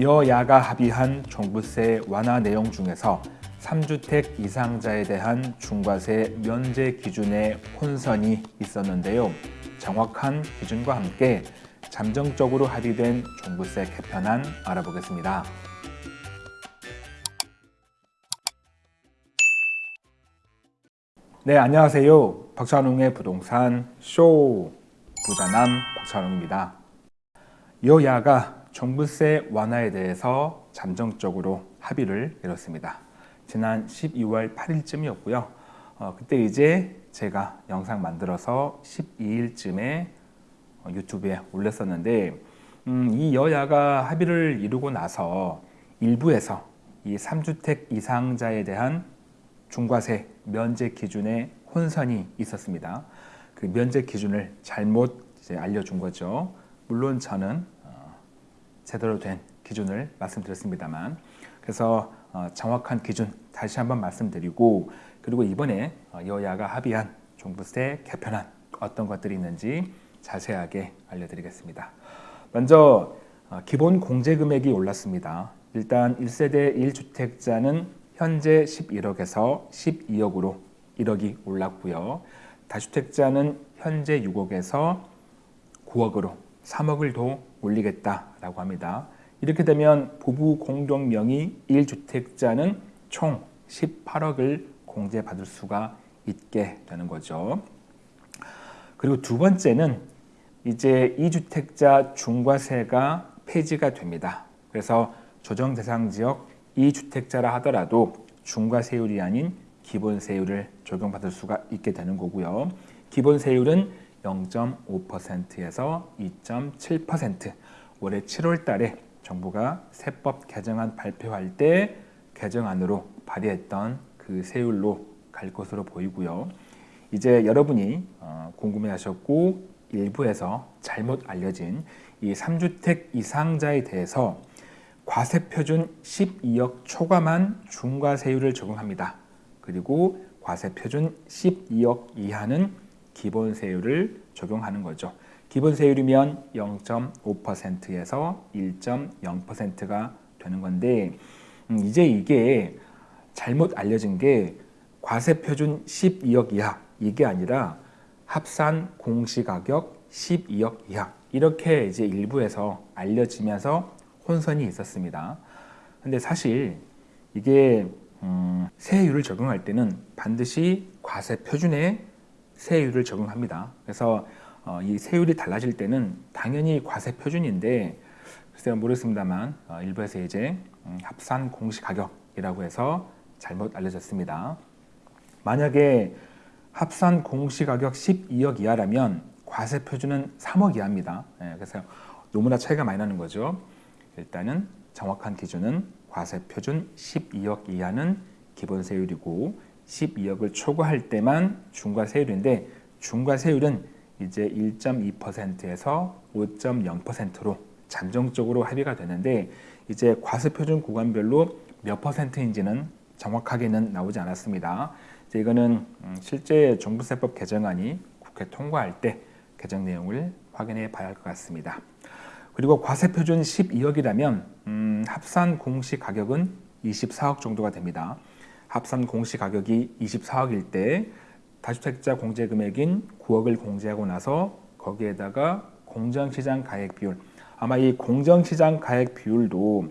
여야가 합의한 종부세 완화 내용 중에서 3주택 이상자에 대한 중과세 면제 기준에 혼선이 있었는데요. 정확한 기준과 함께 잠정적으로 합의된 종부세 개편안 알아보겠습니다. 네, 안녕하세요. 박찬웅의 부동산 쇼 부자남 박찬웅입니다. 여야가 종부세 완화에 대해서 잠정적으로 합의를 이뤘습니다. 지난 12월 8일쯤이었고요. 어, 그때 이제 제가 영상 만들어서 12일쯤에 유튜브에 올렸었는데 음, 이 여야가 합의를 이루고 나서 일부에서 이 3주택 이상자에 대한 중과세 면제 기준에 혼선이 있었습니다. 그 면제 기준을 잘못 알려준 거죠. 물론 저는 어, 제대로 된 기준을 말씀드렸습니다만 그래서 어, 정확한 기준 다시 한번 말씀드리고 그리고 이번에 어, 여야가 합의한 종부세 개편안 어떤 것들이 있는지 자세하게 알려드리겠습니다. 먼저 기본 공제 금액이 올랐습니다. 일단 1세대 1주택자는 현재 11억에서 12억으로 1억이 올랐고요. 다주택자는 현재 6억에서 9억으로 3억을 더 올리겠다라고 합니다. 이렇게 되면 부부 공동 명의 1주택자는 총 18억을 공제받을 수가 있게 되는 거죠. 그리고 두 번째는 이제 2주택자 중과세가 폐지가 됩니다. 그래서 조정 대상 지역 2주택자라 하더라도 중과세율이 아닌 기본세율을 적용받을 수가 있게 되는 거고요. 기본세율은 0.5%에서 2.7% 올해 7월 달에 정부가 세법 개정안 발표할 때 개정안으로 발의했던 그 세율로 갈 것으로 보이고요. 이제 여러분이 어, 궁금해 하셨고 일부에서 잘못 알려진 이 3주택 이상자에 대해서 과세표준 12억 초과만 중과세율을 적용합니다. 그리고 과세표준 12억 이하는 기본세율을 적용하는 거죠. 기본세율이면 0.5%에서 1.0%가 되는 건데 음, 이제 이게 잘못 알려진 게 과세표준 12억 이하 이게 아니라 합산 공시가격 12억 이하 이렇게 이제 일부에서 알려지면서 혼선이 있었습니다. 근데 사실 이게 음, 세율을 적용할 때는 반드시 과세 표준에 세율을 적용합니다. 그래서 어, 이 세율이 달라질 때는 당연히 과세 표준인데 글쎄요 모르겠습니다만 어, 일부에서 이제 음, 합산 공시 가격이라고 해서 잘못 알려졌습니다. 만약에 합산 공시 가격 12억 이하라면 과세 표준은 3억 이하입니다. 예, 그래서 너무나 차이가 많이 나는 거죠. 일단은 정확한 기준은 과세 표준 12억 이하는 기본 세율이고 12억을 초과할 때만 중과세율인데 중과세율은 이제 1.2%에서 5.0%로 잠정적으로 합의가 되는데 이제 과세표준 구간별로 몇 퍼센트인지는 정확하게는 나오지 않았습니다. 이거는 음, 실제 종부세법 개정안이 국회 통과할 때 개정 내용을 확인해 봐야 할 것 같습니다. 그리고 과세표준 12억이라면 음, 합산 공시 가격은 24억 정도가 됩니다. 합산 공시 가격이 24억일 때 다주택자 공제 금액인 9억을 공제하고 나서 거기에다가 공정시장 가액 비율 아마 이 공정시장 가액 비율도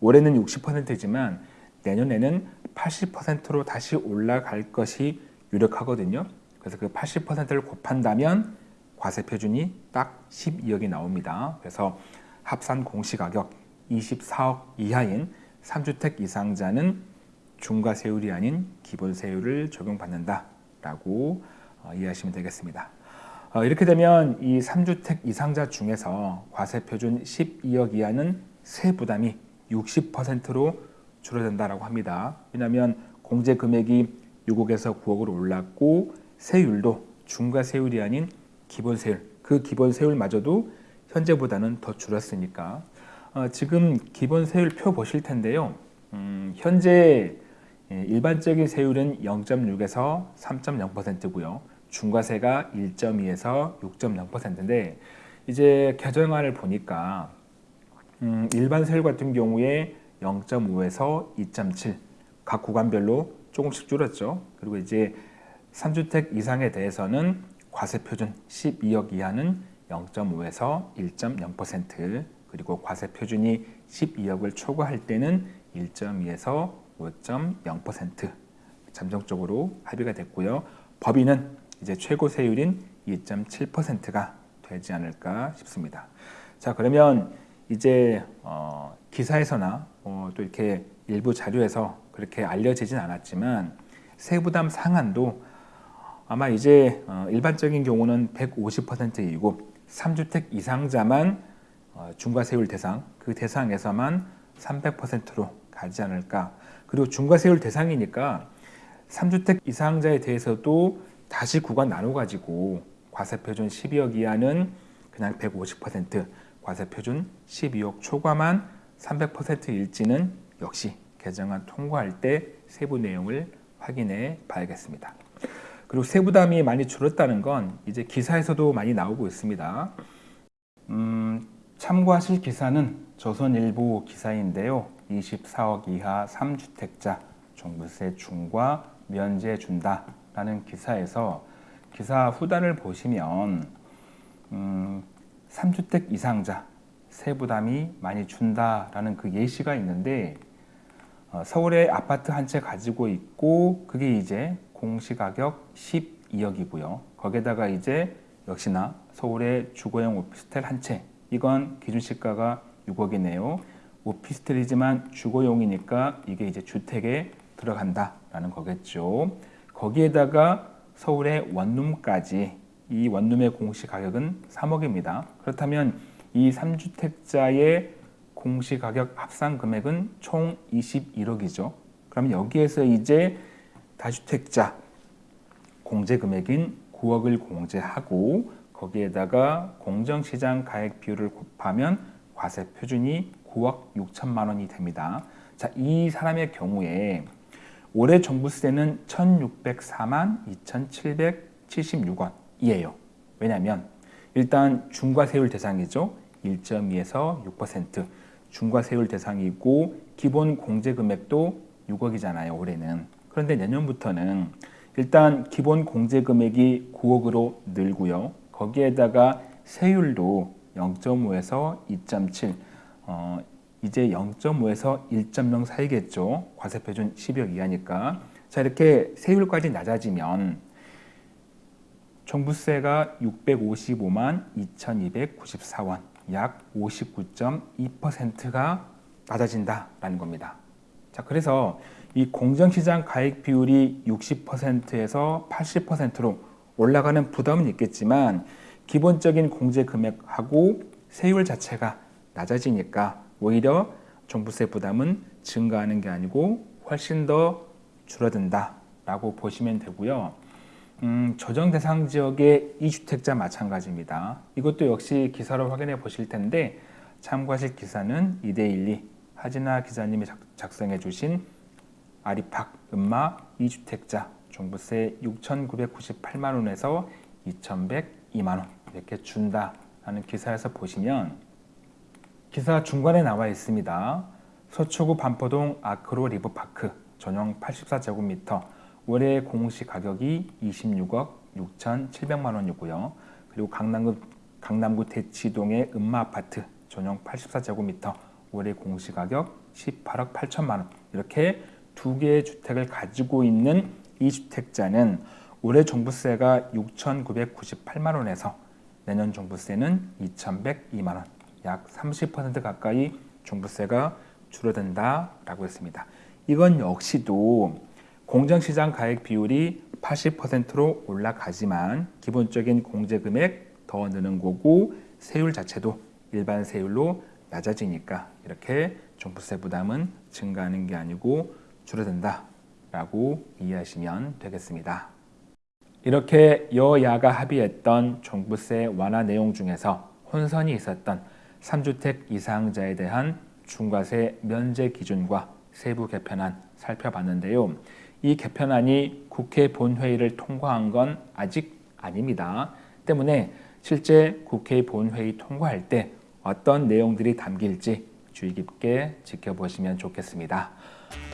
올해는 60%지만 내년에는 80%로 다시 올라갈 것이 유력하거든요. 그래서 그 80%를 곱한다면 과세 표준이 딱 12억이 나옵니다. 그래서 합산 공시가격 24억 이하인 3주택 이상자는 중과세율이 아닌 기본세율을 적용받는다라고 어, 이해하시면 되겠습니다. 어, 이렇게 되면 이 3주택 이상자 중에서 과세표준 12억 이하는 세부담이 60%로 줄어든다고 합니다. 왜냐하면 공제 금액이 6억에서 9억으로 올랐고 세율도 중과세율이 아닌 기본세율, 그 기본세율마저도 현재보다는 더 줄었으니까 어, 지금 기본세율 표 보실 텐데요. 음, 현재 예, 일반적인 세율은 0.6에서 3.0%고요. 중과세가 1.2에서 6.0%인데 이제 개정안을 보니까 음, 일반 세율 같은 경우에 0.5에서 2.7 각 구간별로 조금씩 줄었죠. 그리고 이제 3주택 이상에 대해서는 과세 표준 12억 이하는 0.5에서 1.0% 그리고 과세 표준이 12억을 초과할 때는 1.2에서 5.0% 잠정적으로 합의가 됐고요. 법인은 이제 최고 세율인 2.7%가 되지 않을까 싶습니다. 자 그러면 이제 어, 기사에서나 어, 또 이렇게 일부 자료에서 그렇게 알려지진 않았지만 세부담 상한도 아마 이제 어, 일반적인 경우는 150%이고 3주택 이상자만 어, 중과세율 대상 그 대상에서만 300%로 가지 않을까 그리고 중과세율 대상이니까 3주택 이상자에 대해서도 다시 구간 나눠 가지고 과세표준 12억 이하는 그냥 150% 과세표준 12억 초과만 300%일지는 역시 개정안 통과할 때 세부 내용을 확인해 봐야겠습니다. 그리고 세부담이 많이 줄었다는 건 이제 기사에서도 많이 나오고 있습니다. 음, 참고하실 기사는 조선일보 기사인데요. 24억 이하 3주택자 종부세 중과 면제 준다라는 기사에서 기사 후단을 보시면 음, 3주택 이상자 세부담이 많이 준다라는 그 예시가 있는데 어, 서울에 아파트 한 채 가지고 있고 그게 이제 공시가격 12억이고요. 거기에다가 이제 역시나 서울의 주거용 오피스텔 한 채 이건 기준시가가 6억이네요. 오피스텔이지만 주거용이니까 이게 이제 주택에 들어간다라는 거겠죠. 거기에다가 서울의 원룸까지 이 원룸의 공시 가격은 3억입니다. 그렇다면 이 3주택자의 공시 가격 합산 금액은 총 21억이죠. 그럼 여기에서 이제 다주택자 공제 금액인 9억을 공제하고 거기에다가 공정시장 가액 비율을 곱하면 과세 표준이 9억 6천만 원이 됩니다. 자, 이 사람의 경우에 올해 종부세는 1,604만 2,776원이에요. 왜냐하면 일단 중과세율 대상이죠. 1.2에서 6% 중과세율 대상이고 기본 공제 금액도 6억이잖아요. 올해는. 그런데 내년부터는 일단 기본 공제 금액이 9억으로 늘고요. 거기에다가 세율도 0.5에서 2.7 어, 이제 0.5에서 1.0 사이겠죠. 과세표준 10억 이하니까. 자 이렇게 세율까지 낮아지면 종부세가 655만 2,294원 약 59.2%가 낮아진다라는 겁니다. 자 그래서 이 공정시장 가액 비율이 60%에서 80%로 올라가는 부담은 있겠지만 기본적인 공제 금액하고 세율 자체가 낮아지니까 오히려 종부세 부담은 증가하는 게 아니고 훨씬 더 줄어든다라고 보시면 되고요. 음, 조정 대상 지역의 이주택자 마찬가지입니다. 이것도 역시 기사로 확인해 보실 텐데 참고하실 기사는 2대12 하진아 기자님이 작성해 주신 아리팍 음마 2주택자 종부세 6,998만 원에서 2,102만 원 이렇게 준다라는 기사에서 보시면 기사 중간에 나와 있습니다. 서초구 반포동 아크로 리브파크 전용 84제곱미터 월의 공시 가격이 26억 6,700만 원이고요. 그리고 강남구, 강남구 대치동의 음마 아파트 전용 84제곱미터 월의 공시 가격 18억 8천만 원 이렇게 두 개의 주택을 가지고 있는 이 주택자는 올해 종부세가 6,998만 원에서 내년 종부세는 2,102만 원, 약 30% 가까이 종부세가 줄어든다라고 했습니다. 이건 역시도 공정시장 가액 비율이 80%로 올라가지만 기본적인 공제 금액 더 느는 거고 세율 자체도 일반 세율로 낮아지니까 이렇게 종부세 부담은 증가하는 게 아니고 줄어든다라고 이해하시면 되겠습니다. 이렇게 여야가 합의했던 종부세 완화 내용 중에서 혼선이 있었던 3주택 이상자에 대한 중과세 면제 기준과 세부 개편안 살펴봤는데요. 이 개편안이 국회 본회의를 통과한 건 아직 아닙니다. 때문에 실제 국회 본회의 통과할 때 어떤 내용들이 담길지 주의 깊게 지켜보시면 좋겠습니다.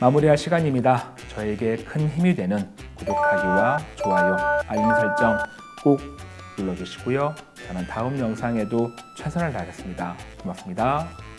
마무리할 시간입니다. 저에게 큰 힘이 되는 구독하기와 좋아요, 알림 설정 꼭 눌러주시고요. 저는 다음 영상에도 최선을 다하겠습니다. 고맙습니다.